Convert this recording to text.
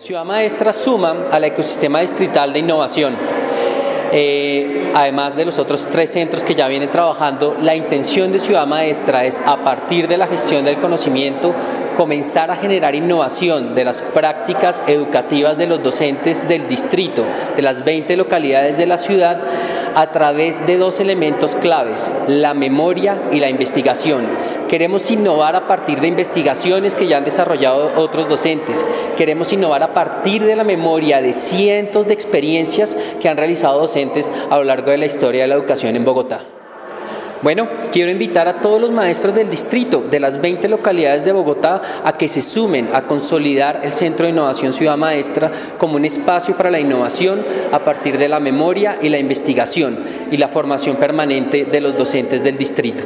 Ciudad Maestra suma al ecosistema distrital de innovación. Eh, además de los otros tres centros que ya vienen trabajando, la intención de Ciudad Maestra es a partir de la gestión del conocimiento comenzar a generar innovación de las prácticas educativas de los docentes del distrito, de las 20 localidades de la ciudad, a través de dos elementos claves, la memoria y la investigación. Queremos innovar a partir de investigaciones que ya han desarrollado otros docentes. Queremos innovar a partir de la memoria de cientos de experiencias que han realizado docentes a lo largo de la historia de la educación en Bogotá. Bueno, quiero invitar a todos los maestros del distrito, de las 20 localidades de Bogotá, a que se sumen a consolidar el Centro de Innovación Ciudad Maestra como un espacio para la innovación a partir de la memoria y la investigación y la formación permanente de los docentes del distrito.